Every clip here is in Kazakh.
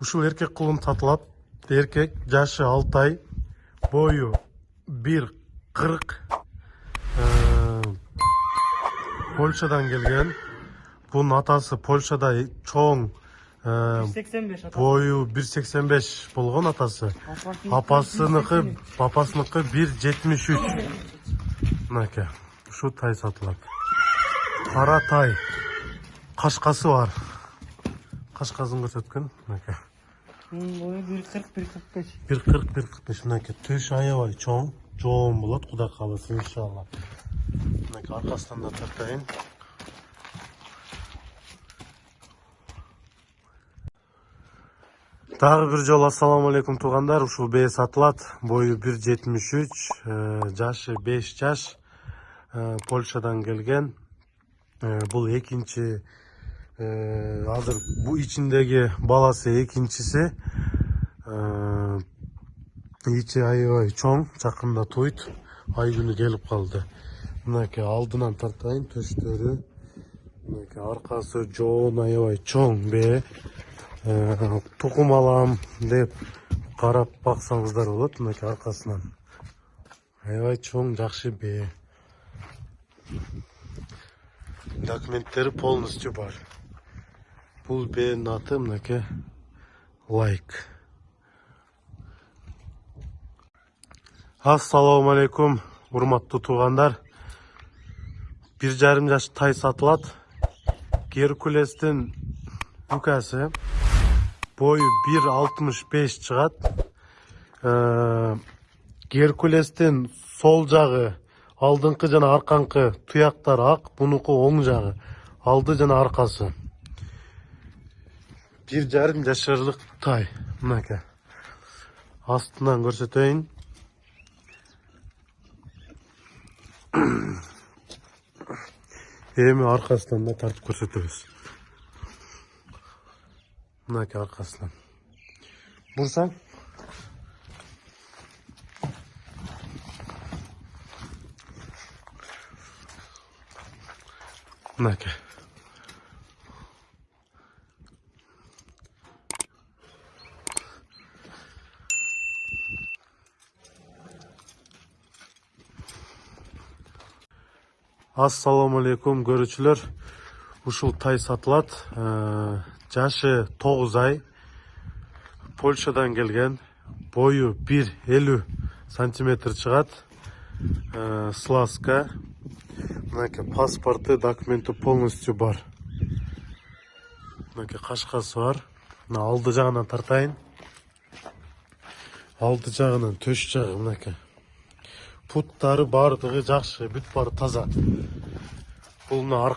ушул эркек кулун сатылат эркек жашы алты ай бою бир кырк польшадан келген. Бунун атасы польшада чоң э, 85 ата. бою бир сексен беш болгон атасы. Апасыныкы папасыныкы бир жетимиш үч. Мынакей. Ушу тай сатылат кара тай кашкасы бар кашкасын көрсөткөн мынакей Bunun boyu 1.40 1.45. бир кырк бир кырк беш мынакей төш аябай чоң жоон болот кудай кааласа иншалла мынакей аркасынан да тартайын дагы бир жолу ассаламу алейкум туугандар ушул бээ сатылат жетимиш үч жашы беш жаш Э, польшадан келген. Э, бул экинчи э, азыр бул ичиндеги баласы Э, ичи аябай чоң жакында туйт ай күнү келип калды. Мынакей алдынан тартайын төштөрү. Мынакей аркасы жоон аябай чоң Э, тукум алам деп карап баксаңыздар болот мынакей аркасынан. Аябай чоң жакшы бээ документтери полностью бар бул бээнин аты мынакей лайк ассалому алейкум урматтуу туугандар бир жарым жаш тай бою бир алтымыш беш чыгат Э, геркулестин сол жагы алдыңкы жана арканкы туяктары ак бунуку оң жагы. Алды жана аркасы. Бир жарым жашарлык тай. Мынакей. Астынан көрсөтөйүн. Эми аркасынан да тартып көрсөтөбүз. Мынакей аркасынан. Бурсаң? Мынакей ассалому алейкум көрүүчүлөр ушул тай сатылат Э, жашы тогуз ай. Польшадан келген бою бир элүү сантиметр чыгат. Э, слазка мынакей паспорту документи полностью бар. Мынакей кашкасы бар. Мына алды жагынан тартайын. Алды жагынан төш жагы мынакей путтары баардыгы жакшы бүт баары таза. Бул мына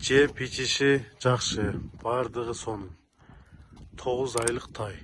J bitişi yaxşı. жеп ичиши жакшы баардыгы сонун тогуз айлык тай.